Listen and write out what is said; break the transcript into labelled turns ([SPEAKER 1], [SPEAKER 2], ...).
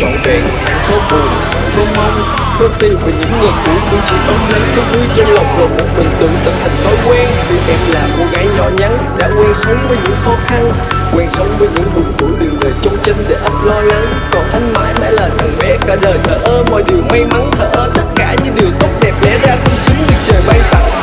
[SPEAKER 1] trọn vẹn Không buồn, không mong Con tin về những ngày cũ cũng chỉ ấm lấy cái vui trong lòng rồi một mình tự tập thành thói quen. Vì em là cô gái nhỏ nhắn Đã quen sống với những khó khăn Quen sống với những buồn tuổi đường đời trong chân để ấp lo lắng. Còn anh mãi mãi là thằng bé cả đời thở ơ Mọi điều may mắn thở ơ Tất cả những điều tốt đẹp lẽ ra không xứng được trời ban tặng.